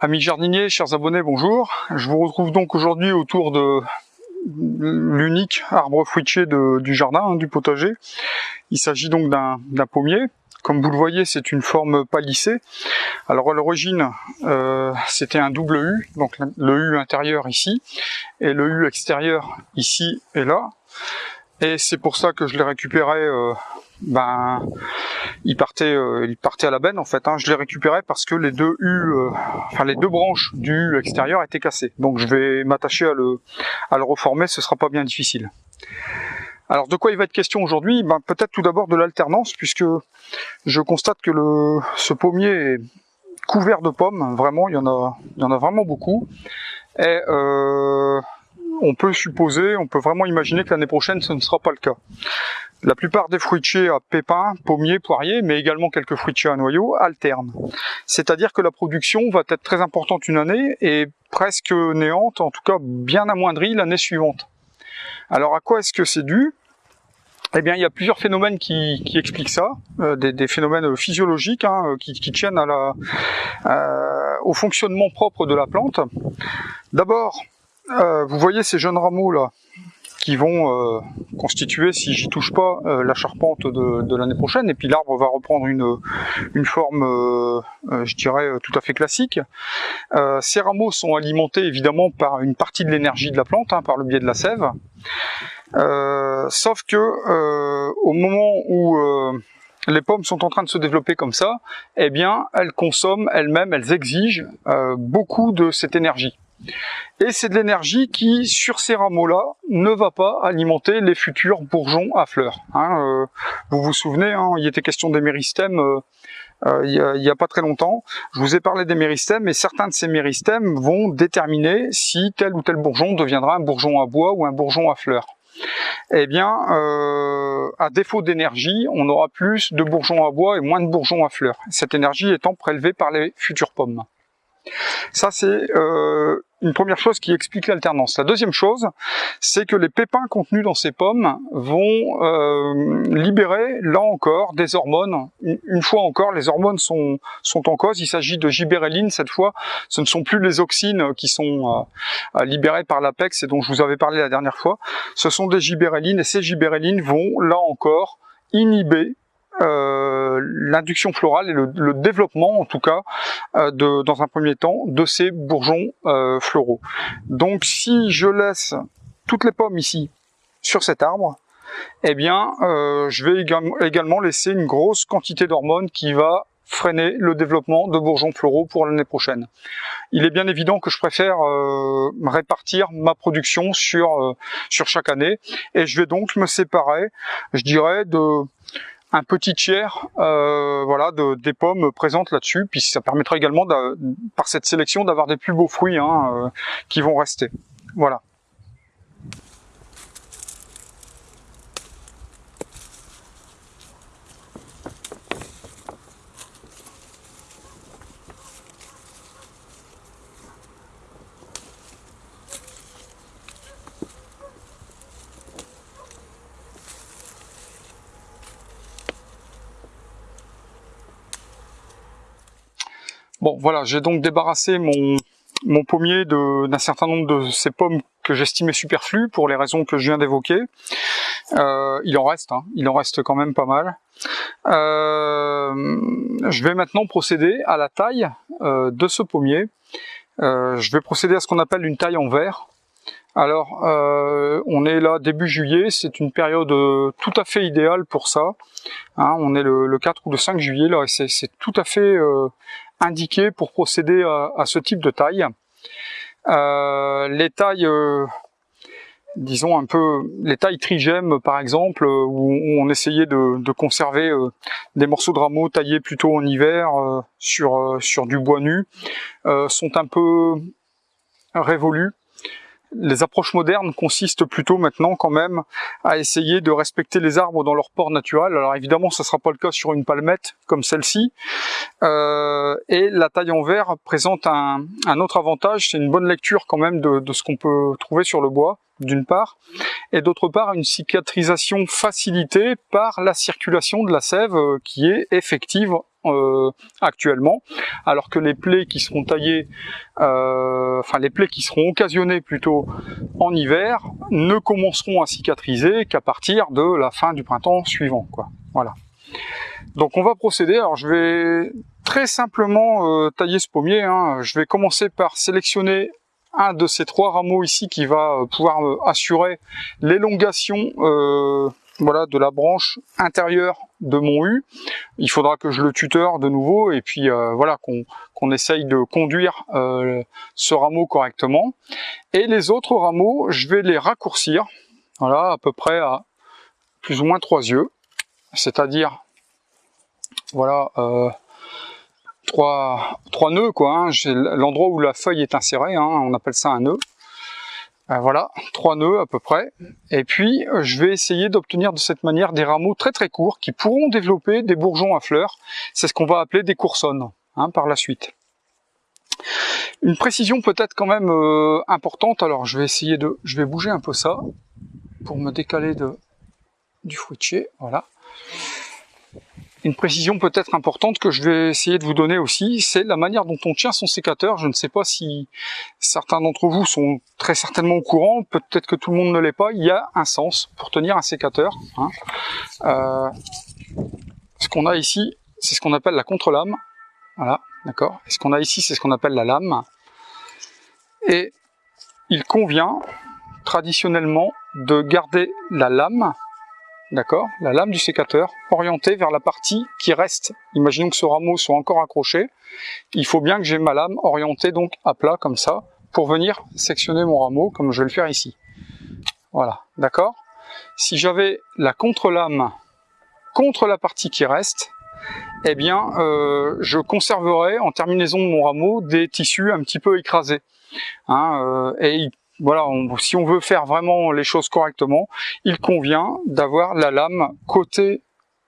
Amis jardiniers, chers abonnés, bonjour. Je vous retrouve donc aujourd'hui autour de l'unique arbre fruitier du jardin, hein, du potager. Il s'agit donc d'un pommier. Comme vous le voyez, c'est une forme palissée. Alors à l'origine, euh, c'était un double U, donc le U intérieur ici, et le U extérieur ici et là. Et c'est pour ça que je l'ai récupéré euh, ben il partait euh, il partait à la benne en fait hein. je l'ai récupéré parce que les deux U euh, enfin les deux branches du U extérieur étaient cassées. Donc je vais m'attacher à le à le reformer ce sera pas bien difficile. Alors de quoi il va être question aujourd'hui? Ben, peut-être tout d'abord de l'alternance puisque je constate que le ce pommier est couvert de pommes vraiment. Il y en a il y en a vraiment beaucoup. Et euh, on peut supposer, on peut vraiment imaginer que l'année prochaine ce ne sera pas le cas. La plupart des fruitiers à pépins, pommiers, poiriers, mais également quelques fruitiers à noyaux, alternent. C'est-à-dire que la production va être très importante une année et presque néante, en tout cas bien amoindrie l'année suivante. Alors à quoi est-ce que c'est dû? Eh bien, il y a plusieurs phénomènes qui, expliquent ça, euh, des, phénomènes physiologiques hein, qui, tiennent euh, au fonctionnement propre de la plante. D'abord, euh, vous voyez ces jeunes rameaux là, qui vont euh, constituer, si j'y touche pas, euh, la charpente de, l'année prochaine, et puis l'arbre va reprendre une, une forme, euh, je dirais, tout à fait classique. ces rameaux sont alimentés évidemment par une partie de l'énergie de la plante, hein, par le biais de la sève, sauf que au moment où les pommes sont en train de se développer comme ça, eh bien, elles consomment elles-mêmes, elles exigent beaucoup de cette énergie. Et c'est de l'énergie qui, sur ces rameaux-là, ne va pas alimenter les futurs bourgeons à fleurs. Hein, euh, vous vous souvenez, hein, il était question des méristèmes euh, euh, il n'y a, pas très longtemps. Je vous ai parlé des méristèmes, et certains de ces méristèmes vont déterminer si tel ou tel bourgeon deviendra un bourgeon à bois ou un bourgeon à fleurs. Eh bien, à défaut d'énergie, on aura plus de bourgeons à bois et moins de bourgeons à fleurs. Cette énergie étant prélevée par les futures pommes. Ça, c'est euh, une première chose qui explique l'alternance. La deuxième chose, c'est que les pépins contenus dans ces pommes vont euh, libérer, là encore, des hormones. Une fois encore, les hormones sont, en cause. Il s'agit de gibérelline cette fois. Ce ne sont plus les auxines qui sont euh, libérées par l'apex et dont je vous avais parlé la dernière fois. Ce sont des gibérellines et ces gibérellines vont, là encore, inhiber l'induction florale et le, développement, en tout cas, euh, de, dans un premier temps, de ces bourgeons euh, floraux. Donc si je laisse toutes les pommes ici sur cet arbre, eh bien, je vais également laisser une grosse quantité d'hormones qui va freiner le développement de bourgeons floraux pour l'année prochaine. Il est bien évident que je préfère répartir ma production sur, sur chaque année et je vais donc me séparer, je dirais, de un petit tiers euh, voilà, de, des pommes présentes là-dessus, puis ça permettra également, par cette sélection, d'avoir des plus beaux fruits hein, euh, qui vont rester. Voilà. Bon, voilà, j'ai donc débarrassé mon, pommier d'un certain nombre de ces pommes que j'estimais superflues pour les raisons que je viens d'évoquer. Euh, il en reste, hein, il en reste quand même pas mal. Euh, je vais maintenant procéder à la taille euh, de ce pommier. je vais procéder à ce qu'on appelle une taille en verre. Alors, on est là début juillet, c'est une période tout à fait idéale pour ça. Hein, on est le, le, 4 ou le 5 juillet là, et c'est tout à fait indiqué pour procéder à, ce type de taille. Euh, les tailles, euh, disons un peu, les tailles trigèmes par exemple, euh, où, on essayait de, conserver des morceaux de rameaux taillés plutôt en hiver sur, sur du bois nu, sont un peu révolus les approches modernes consistent plutôt maintenant quand même à essayer de respecter les arbres dans leur port naturel. Alors évidemment, ce ne sera pas le cas sur une palmette comme celle-ci. Euh, et la taille en verre présente un, autre avantage, c'est une bonne lecture quand même de, ce qu'on peut trouver sur le bois d'une part, et d'autre part une cicatrisation facilitée par la circulation de la sève euh, qui est effective euh, actuellement, alors que les plaies qui seront taillées, euh, enfin les plaies qui seront occasionnées plutôt en hiver, ne commenceront à cicatriser qu'à partir de la fin du printemps suivant. Quoi. Voilà. Donc on va procéder. Alors je vais très simplement tailler ce pommier. Hein. Je vais commencer par sélectionner un de ces trois rameaux ici qui va euh, pouvoir euh, assurer l'élongation euh, voilà, de la branche intérieure de mon U. Il faudra que je le tuteur de nouveau et puis voilà qu'on essaye de conduire ce rameau correctement. Et les autres rameaux, je vais les raccourcir, voilà, à peu près à plus ou moins trois yeux, c'est-à-dire voilà trois, nœuds, quoi. Hein. L'endroit où la feuille est insérée, hein, on appelle ça un nœud. Euh, voilà, trois nœuds à peu près. Et puis, je vais essayer d'obtenir de cette manière des rameaux très très courts qui pourront développer des bourgeons à fleurs. C'est ce qu'on va appeler des coursonnes hein, par la suite. Une précision peut-être quand même euh, importante. Alors, je vais essayer de, je vais bouger un peu ça pour me décaler de, du fruitier. Voilà. Une précision peut-être importante que je vais essayer de vous donner aussi, c'est la manière dont on tient son sécateur. Je ne sais pas si certains d'entre vous sont très certainement au courant, peut-être que tout le monde ne l'est pas. Il y a un sens pour tenir un sécateur. Hein. Euh, ce qu'on a ici, c'est ce qu'on appelle la contre-lame. Voilà, d'accord. Ce qu'on a ici, c'est ce qu'on appelle la lame. Et il convient traditionnellement de garder la lame d'accord, la lame du sécateur orientée vers la partie qui reste. Imaginons que ce rameau soit encore accroché. Il faut bien que j'ai ma lame orientée donc à plat comme ça pour venir sectionner mon rameau comme je vais le faire ici. Voilà, d'accord Si j'avais la contre-lame contre la partie qui reste, eh bien, euh, je conserverais en terminaison de mon rameau des tissus un petit peu écrasés. Hein, euh, voilà, si on veut faire vraiment les choses correctement, il convient d'avoir la lame côté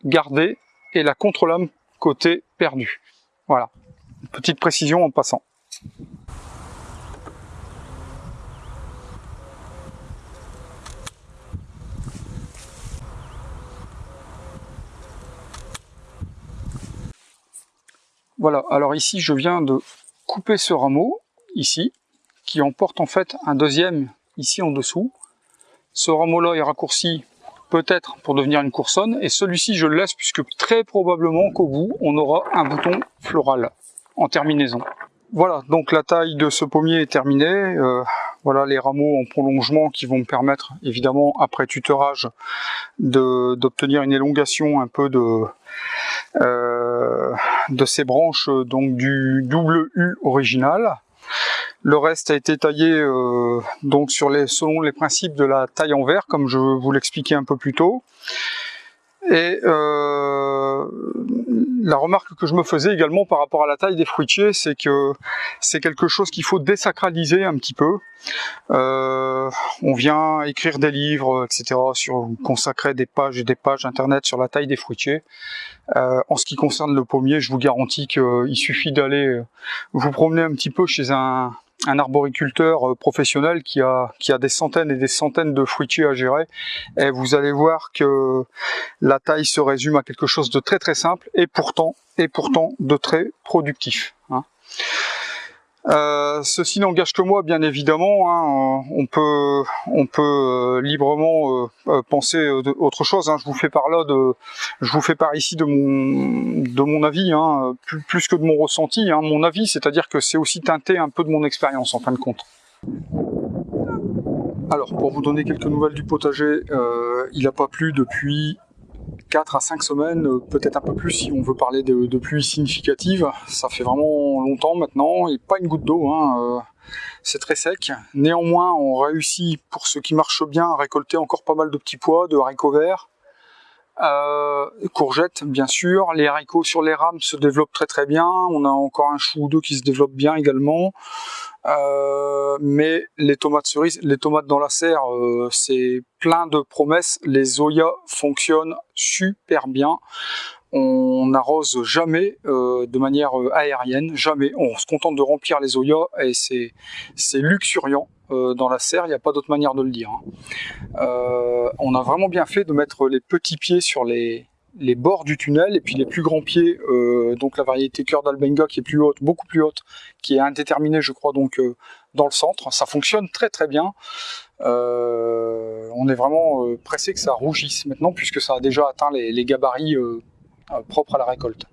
gardée et la contre-lame côté perdu. Voilà, petite précision en passant. Voilà, alors ici je viens de couper ce rameau, ici, qui emporte en fait un deuxième ici en dessous. Ce rameau-là est raccourci peut-être pour devenir une coursonne, et celui-ci je le laisse puisque très probablement qu'au bout on aura un bouton floral en terminaison. Voilà, donc la taille de ce pommier est terminée. Euh, voilà les rameaux en prolongement qui vont me permettre, évidemment, après tutorage, d'obtenir une élongation un peu de, euh, ces branches donc du double original. Le reste a été taillé euh, donc selon les principes de la taille en verre, comme je vous l'expliquais un peu plus tôt. Et euh, la remarque que je me faisais également par rapport à la taille des fruitiers, c'est que c'est quelque chose qu'il faut désacraliser un petit peu. Euh, on vient écrire des livres, etc., sur consacrer des pages et des pages internet sur la taille des fruitiers. En ce qui concerne le pommier, je vous garantis qu'il suffit d'aller vous promener un petit peu chez un, un arboriculteur euh, professionnel qui a, qui a des centaines et des centaines de fruitiers à gérer. Et vous allez voir que la taille se résume à quelque chose de très très simple et pourtant, et pourtant de très productif. Hein. Euh, ceci n'engage que moi, bien évidemment. Hein. On peut, on peut euh, librement euh, penser autre chose. Hein. Je vous fais par là de, je vous fais part ici de mon, de mon avis, hein, plus, que de mon ressenti. Hein. Mon avis, c'est-à-dire que c'est aussi teinté un peu de mon expérience en fin de compte. Alors, pour vous donner quelques nouvelles du potager, il n'a pas plu depuis 4 à 5 semaines, euh, peut-être un peu plus si on veut parler de, pluies significatives. Ça fait vraiment longtemps maintenant, et pas une goutte d'eau, hein, euh, c'est très sec. Néanmoins, on réussit, pour ce qui marche bien, à récolter encore pas mal de petits pois, de haricots verts, euh, courgettes bien sûr, les haricots sur les rames se développent très très bien, on a encore un chou ou deux qui se développent bien également. Euh, mais les tomates cerises, les tomates dans la serre, euh, c'est plein de promesses. Les Zoya fonctionnent super bien. On n'arrose jamais euh, de manière aérienne, jamais. On se contente de remplir les Zoya et c'est luxuriant dans la serre, il n'y a pas d'autre manière de le dire. Hein. on a vraiment bien fait de mettre les petits pieds sur les, les bords du tunnel et puis les plus grands pieds, donc la variété cœur d'Albenga qui est plus haute, beaucoup plus haute, qui est indéterminée je crois donc dans le centre. Ça fonctionne très très bien. on est vraiment pressé que ça rougisse maintenant puisque ça a déjà atteint les, gabarits propres à la récolte.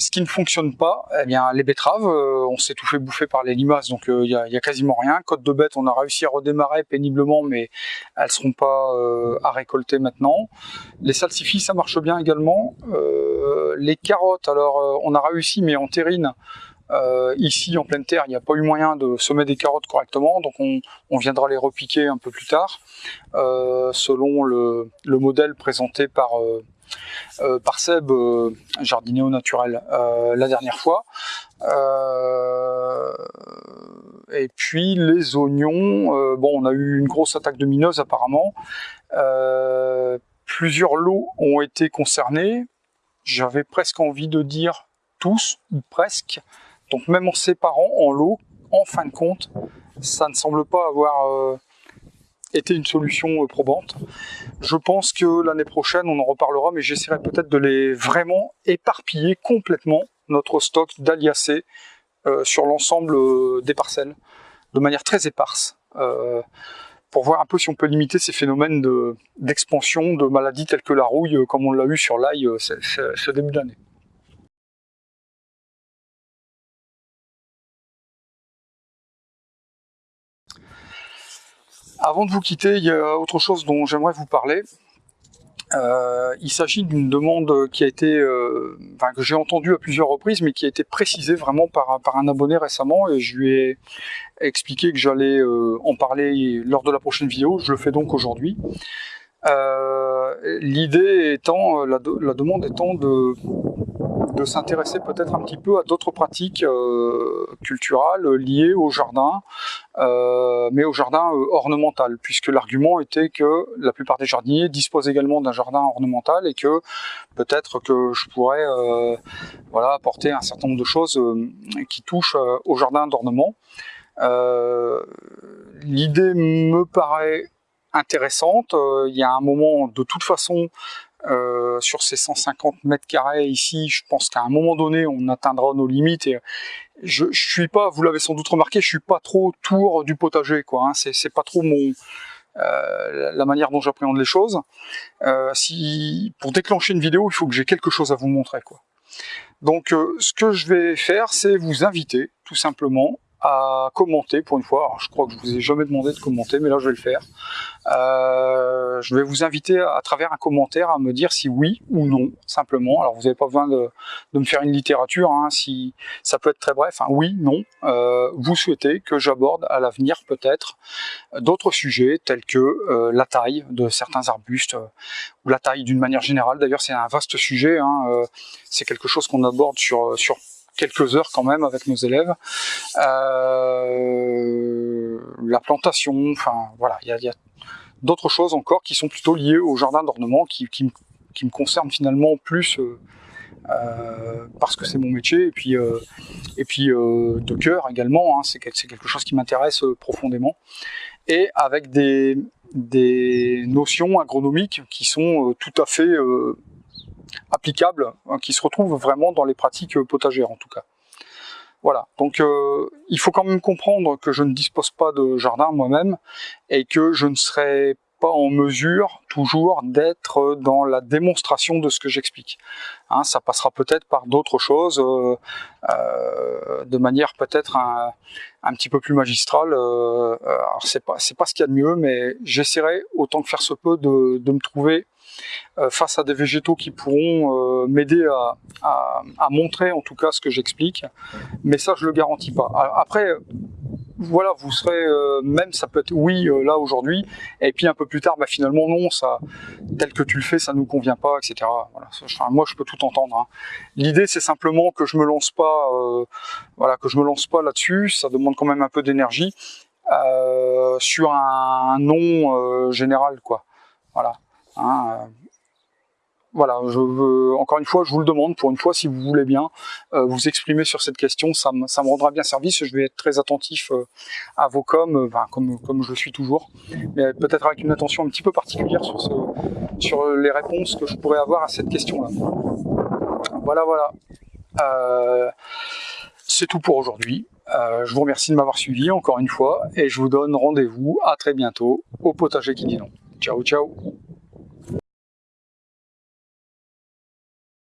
Ce qui ne fonctionne pas, eh bien, les betteraves, euh, on s'est tout fait bouffer par les limaces, donc il euh, n'y a, quasiment rien. Côte de bête, on a réussi à redémarrer péniblement, mais elles seront pas euh, à récolter maintenant. Les salsifis, ça marche bien également. les carottes, alors on a réussi, mais en terrine, ici en pleine terre, il n'y a pas eu moyen de semer des carottes correctement, donc on, viendra les repiquer un peu plus tard, selon le, le, modèle présenté par euh, par Seb, euh, jardinier au naturel, euh, la dernière fois. et puis les oignons, bon, on a eu une grosse attaque de mineuse apparemment. plusieurs lots ont été concernés. J'avais presque envie de dire tous, ou presque. Donc même en séparant en lots, en fin de compte, ça ne semble pas avoir été une solution probante. Je pense que l'année prochaine, on en reparlera, mais j'essaierai peut-être de les vraiment éparpiller complètement notre stock d'aliacées euh, sur l'ensemble euh, des parcelles, de manière très éparse, euh, pour voir un peu si on peut limiter ces phénomènes d'expansion de, maladies telles que la rouille, comme on l'a eu sur l'ail ce début d'année. Avant de vous quitter, il y a autre chose dont j'aimerais vous parler. Euh, il s'agit d'une demande qui a été, euh, enfin, que j'ai entendue à plusieurs reprises, mais qui a été précisée vraiment par, un abonné récemment, et je lui ai expliqué que j'allais euh, en parler lors de la prochaine vidéo. Je le fais donc aujourd'hui. L'idée étant, la, demande étant de s'intéresser peut-être un petit peu à d'autres pratiques euh, culturelles liées au jardin, euh, mais au jardin euh, ornemental, puisque l'argument était que la plupart des jardiniers disposent également d'un jardin ornemental et que peut-être que je pourrais voilà, apporter un certain nombre de choses qui touchent au jardin d'ornement. L'idée me paraît intéressante. Il y a un moment, de toute façon, euh, sur ces 150 mètres carrés ici, je pense qu'à un moment donné, on atteindra nos limites. Et je, je suis pas, vous l'avez sans doute remarqué, je suis pas trop tour du potager, quoi. Hein. C'est pas trop mon euh, la manière dont j'appréhende les choses. Euh, si pour déclencher une vidéo, il faut que j'ai quelque chose à vous montrer, quoi. Donc, euh, ce que je vais faire, c'est vous inviter, tout simplement, à commenter pour une fois. Alors, je crois que je vous ai jamais demandé de commenter, mais là je vais le faire. Euh, je vais vous inviter à, travers un commentaire à me dire si oui ou non, simplement. Alors vous n'avez pas besoin de, de, me faire une littérature, hein, si ça peut être très bref. Hein, oui, non. Euh, vous souhaitez que j'aborde à l'avenir peut-être d'autres sujets tels que euh, la taille de certains arbustes euh, ou la taille d'une manière générale. D'ailleurs, c'est un vaste sujet. Hein, euh, c'est quelque chose qu'on aborde sur sur quelques heures quand même avec nos élèves. Euh, la plantation, enfin voilà, il y a, d'autres choses encore qui sont plutôt liées au jardin d'ornement, qui, qui, qui, me concernent finalement plus euh, euh, parce que c'est mon métier, et puis, et puis de cœur également, hein, c'est quelque chose qui m'intéresse profondément, et avec des, des notions agronomiques qui sont tout à fait applicables, hein, qui se retrouvent vraiment dans les pratiques potagères en tout cas. Voilà, donc euh, il faut quand même comprendre que je ne dispose pas de jardin moi-même et que je ne serai pas en mesure toujours d'être dans la démonstration de ce que j'explique. Hein, ça passera peut-être par d'autres choses, euh, euh, de manière peut-être un, petit peu plus magistrale. Euh, alors c'est pas ce qu'il y a de mieux, mais j'essaierai autant que faire se peut de, me trouver euh, face à des végétaux qui pourront euh, m'aider à, montrer en tout cas ce que j'explique. Mais ça, je le garantis pas. Après, voilà, vous serez euh, même ça peut être oui euh, là aujourd'hui, et puis un peu plus tard, bah finalement non, ça tel que tu le fais, ça nous convient pas, etc. Moi je peux tout entendre. Hein. L'idée c'est simplement que je me lance pas, euh, voilà, que je me lance pas là-dessus. Ça demande quand même un peu d'énergie sur un, nom général, quoi. Voilà. Hein, voilà, je veux, encore une fois, je vous le demande, pour une fois, si vous voulez bien euh, vous exprimer sur cette question, ça me, rendra bien service, je vais être très attentif euh, à vos coms, euh, comme, je le suis toujours, mais peut-être avec une attention un petit peu particulière sur, sur les réponses que je pourrais avoir à cette question-là. Voilà, voilà. C'est tout pour aujourd'hui. je vous remercie de m'avoir suivi encore une fois, et je vous donne rendez-vous à très bientôt au potager qui dit non. Ciao, ciao